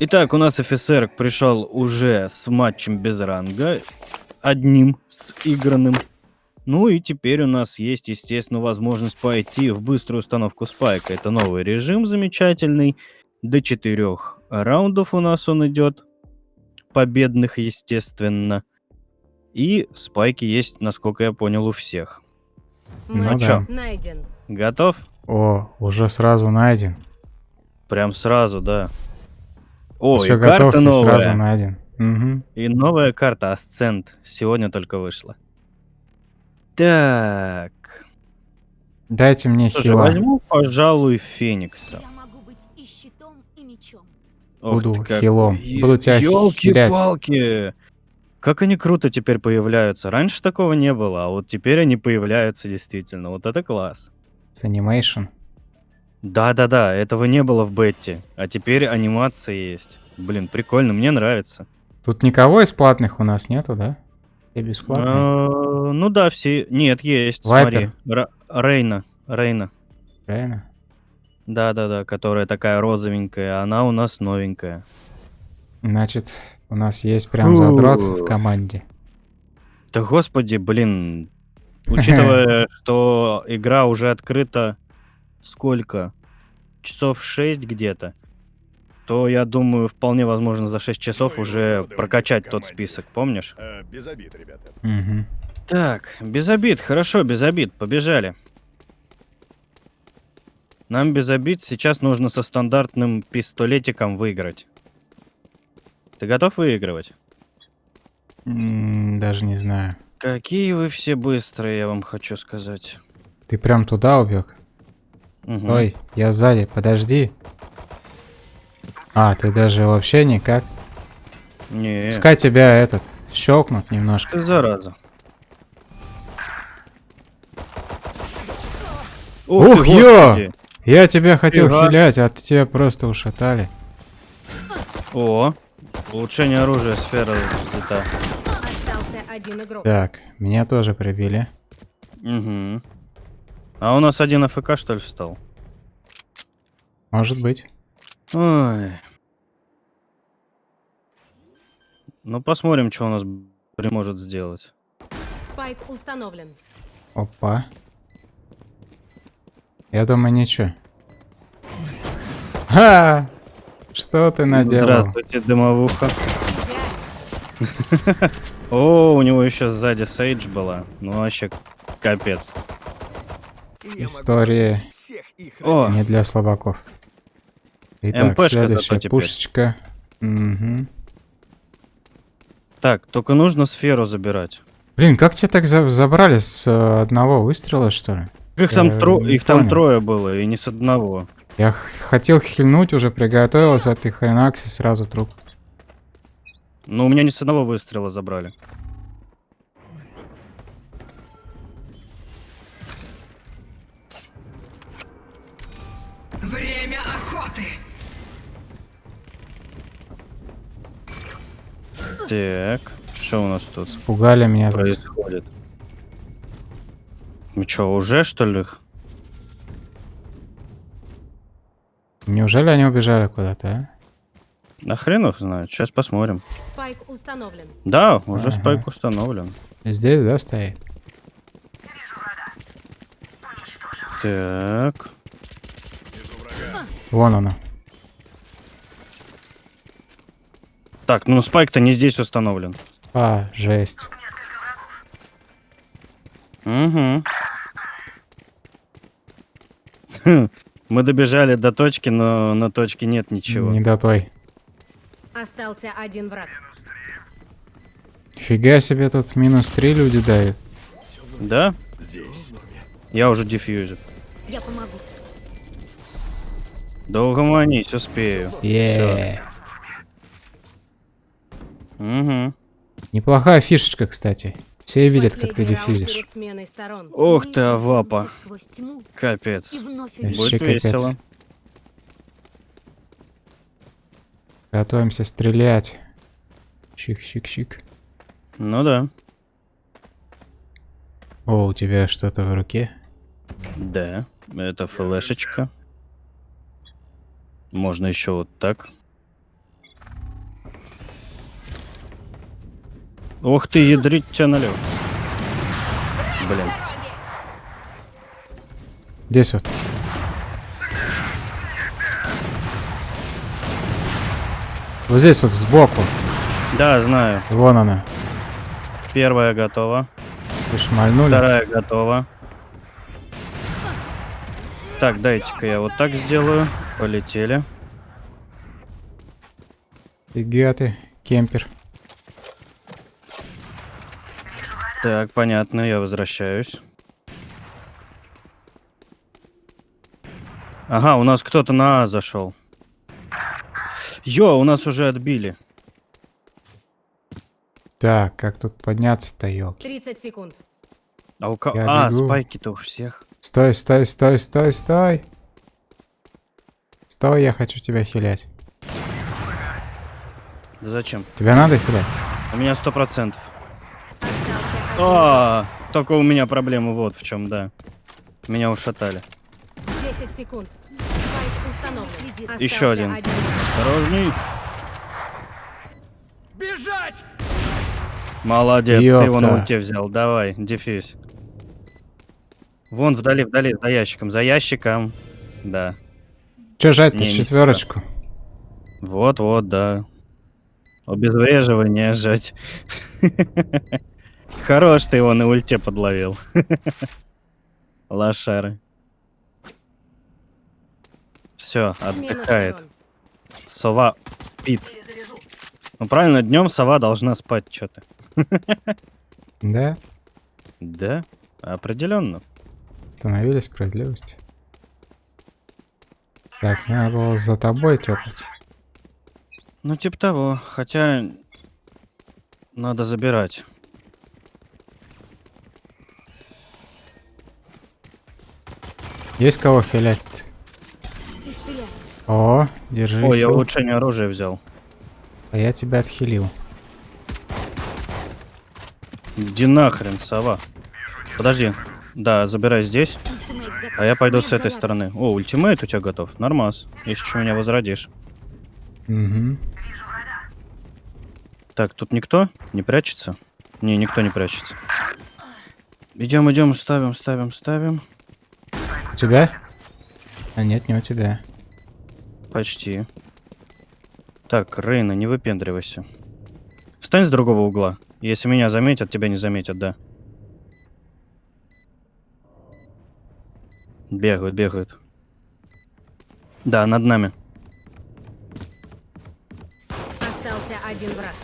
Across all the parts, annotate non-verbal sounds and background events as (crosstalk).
Итак, у нас офицер пришел уже с матчем без ранга, одним с игранным. Ну и теперь у нас есть, естественно, возможность пойти в быструю установку спайка. Это новый режим замечательный. До четырех раундов у нас он идет. Победных, естественно. И спайки есть, насколько я понял, у всех. Ну а да. Найден. Готов? О, уже сразу найден. Прям сразу, да. О, Все и карта готов и новая. сразу найден. Мгм. И новая карта Асцент. Сегодня только вышла. Так. Дайте мне Слушай, хила. возьму, пожалуй, Феникса. Я могу быть и щитом, и мечом. Ох Буду как. хилом. Буду тебя хилять. Ёлки-палки! Как они круто теперь появляются. Раньше такого не было, а вот теперь они появляются действительно. Вот это класс. С анимейшн. Да-да-да, этого не было в бетте, а теперь анимация есть. Блин, прикольно, мне нравится. Тут никого из платных у нас нету, да? Все бесплатные. А, Ну да, все... Нет, есть, Вайпер. смотри. Рейна, Рейна. Правильно? Да-да-да, которая такая розовенькая, она у нас новенькая. Значит, у нас есть прям задрот в команде. Да господи, блин. Учитывая, (laughs) что игра уже открыта сколько? Часов 6 где-то. То, я думаю, вполне возможно за 6 часов уже прокачать тот список, помнишь? Э, без обид, ребята. Мгм. Так, без обид, хорошо, без обид, побежали. Нам без обид сейчас нужно со стандартным пистолетиком выиграть. Ты готов выигрывать? М, Даже не знаю. Какие вы все быстрые, я вам хочу сказать. Ты прям туда убег? Мгм. Ой, я сзади, подожди. А, ты даже вообще никак. Не, Пускай тебя этот щелкнут немножко. ты зараза. Ух, ты, ё! Я тебя хотел Фига. хилять, а тебя просто ушатали. О, улучшение оружия, сфера взята. Остался один игрок. Так, меня тоже прибили. Угу. А у нас один АФК, что ли, встал? Может быть. Ой. Ну, посмотрим, что у нас может сделать. Спайк установлен. Опа. Я думаю, ничего. Ха! Что ты наделал? Здравствуйте, дымовуха. (laughs) О, у него еще сзади Сейдж была. Ну, вообще, капец. История О, не для слабаков. Итак, МПшка следующая пушечка. Мгм. так, только нужно сферу забирать. Блин, как тебя так за- забрали с э, одного выстрела, что ли? Их Я там, тро- их там трое было, и не с одного. Я хотел хильнуть, уже приготовился, а ты хренакси сразу труп. Но у меня не с одного выстрела забрали. Время охоты! Так, что у нас тут Пугали меня. происходит? Ну что, уже что ли? Неужели они убежали куда-то, а? На хрен их знает, сейчас посмотрим. Спайк установлен. Да, уже Ага. спайк установлен. Здесь, да, стоит? Так, Вон оно. так, ну спайк-то не здесь установлен. А, жесть. Угу. (laughs) Мы добежали до точки, но на точке нет ничего. Не до той. Остался один враг. Фига себе тут минус три люди дают. Да? Здесь. Я уже дефьюзер. Я помогу. Да угомонись, успею. Е. Угу. Неплохая фишечка, кстати. Все видят, как ты. Ох Мы ты, авапа. Капец. Будет капец. весело. Готовимся стрелять. Чик-чик-чик. Ну да. О, у тебя что-то в руке? Да. Это флешечка. Можно еще вот так. Ох ты, ядрить тебя налево. Блин. Здесь вот. Вот здесь вот сбоку. Да, знаю. Вон она. Первая готова. Вы шмальнули. Вторая готова. Так, дайте-ка я вот так сделаю. Полетели. Фига ты, кемпер. Так, понятно, я возвращаюсь. Ага, у нас кто-то на А зашел. Йо, у нас уже отбили. Так, как тут подняться-то, елки? 30 секунд. А у ко- Я А, бегу. спайки-то у всех. Стой, стой, стой, стой, стой. Стой, я хочу тебя хилять. Да зачем? Тебя надо хилять? У меня сто процентов. Остался один. А, только у меня проблема вот в чем, да. Меня ушатали. 10 секунд. Еще один. враг. Осторожней. Бежать! Молодец, ты его на Ёпта. ульте взял. Давай, дефьюз. Вон вдали, вдали, за ящиком, за ящиком. Да. Че жать-то, четверочку? Вот-вот, да. Обезвреживание жать. (laughs) Хорош ты его на ульте подловил. (laughs) Лошары. Все, отдыхает. Сова спит. Ну правильно, днем сова должна спать, что ты. Да? (laughs) Да, определенно. Установили справедливость. Так, надо было за тобой тёпать. Ну, типа того. Хотя надо забирать. Есть кого хилять? О, держи. Ой, я улучшение оружия взял. А я тебя отхилил. Иди нахрен, сова. Подожди. Да, забирай здесь. А я пойду с этой стороны. О, ультимейт у тебя готов. Нормас. Если что, меня возродишь. Угу. Так, тут никто не прячется? Не, никто не прячется. Идем, идем, ставим, ставим, ставим. У тебя? А нет, не у тебя. Почти. Так, Рейна, не выпендривайся. Встань с другого угла. Если меня заметят, тебя не заметят, да. Бегают, бегают. Да, над нами. Остался один враг.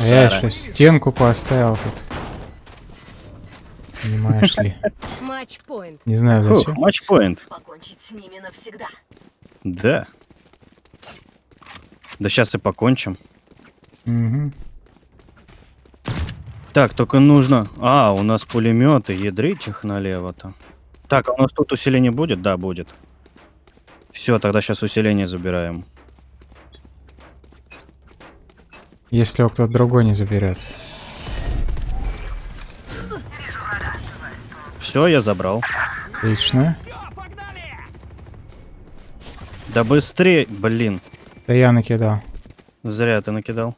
Я еще стенку поставил тут. Понимаешь ли? Матч-поинт. Не знаю зачем. матчпоинт. Покончить с ними навсегда. Да. Да сейчас и покончим. Мгм. Так, только нужно... А, у нас пулеметы, ядрить их налево-то. Так, а у нас тут усиление будет? Да, будет. Все, тогда сейчас усиление забираем. Если его кто-то другой не заберет. Все, я забрал. Отлично. Да быстрее, блин. Да я накидал. Зря ты накидал.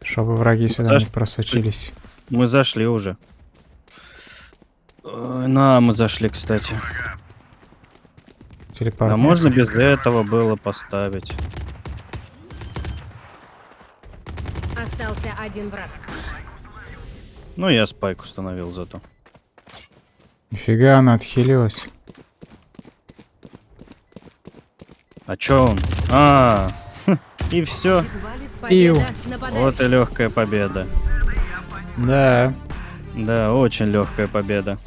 Чтобы враги сюда Саш, не просочились. Мы зашли уже. На, мы зашли, кстати. Телепорт. А можно без этого было поставить. Остался один враг. Ну, я спайк установил зато. Нифига она отхилилась. А чё он? А, (laughs) и все. Победа нападающих. Вот и легкая победа. Да. Да, очень легкая победа.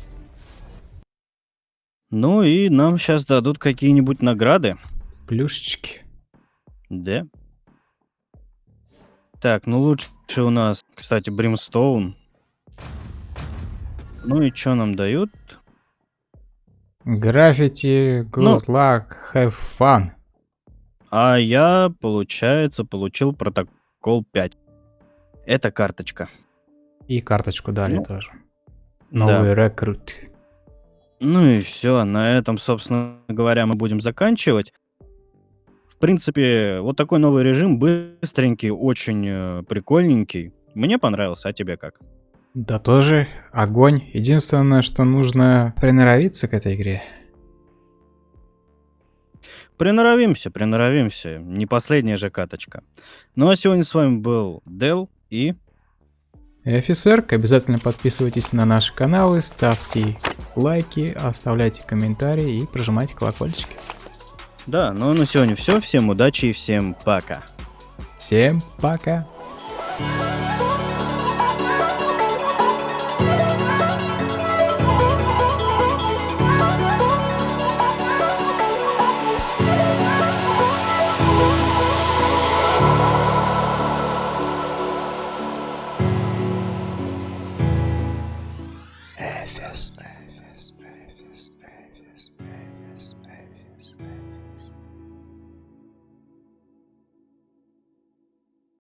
Ну и нам сейчас дадут какие-нибудь награды. Плюшечки. Да. Так, ну лучше у нас, кстати, Бримстоун. Ну и что нам дают? Граффити, Ну. good luck, have fun. А я, получается, получил протокол 5. Это карточка. И карточку дали Ну, тоже. да. Новый рекрут. Ну и все, на этом, собственно говоря, мы будем заканчивать. В принципе, вот такой новый режим, быстренький, очень э, прикольненький. Мне понравился, а тебе как? Да тоже огонь. Единственное, что нужно приноровиться к этой игре. Приноровимся, приноровимся. Не последняя же каточка. Ну а сегодня с вами был Дел и... И офицер, обязательно подписывайтесь на наши каналы, ставьте лайки, оставляйте комментарии и прожимайте колокольчики. Да, ну на сегодня все. Всем удачи и всем пока. Всем пока! FSR.